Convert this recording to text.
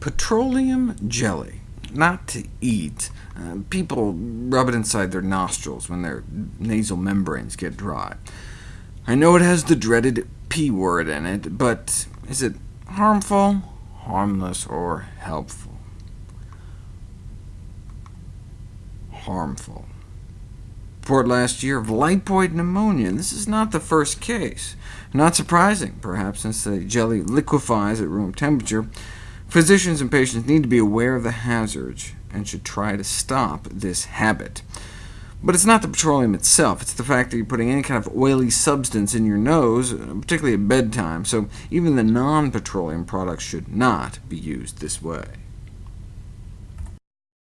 Petroleum jelly. Not to eat. Uh, people rub it inside their nostrils when their nasal membranes get dry. I know it has the dreaded P word in it, but is it harmful, harmless, or helpful? Harmful. Report last year of lipoid pneumonia, and this is not the first case. Not surprising, perhaps, since the jelly liquefies at room temperature. Physicians and patients need to be aware of the hazards and should try to stop this habit. But it's not the petroleum itself, it's the fact that you're putting any kind of oily substance in your nose, particularly at bedtime, so even the non-petroleum products should not be used this way.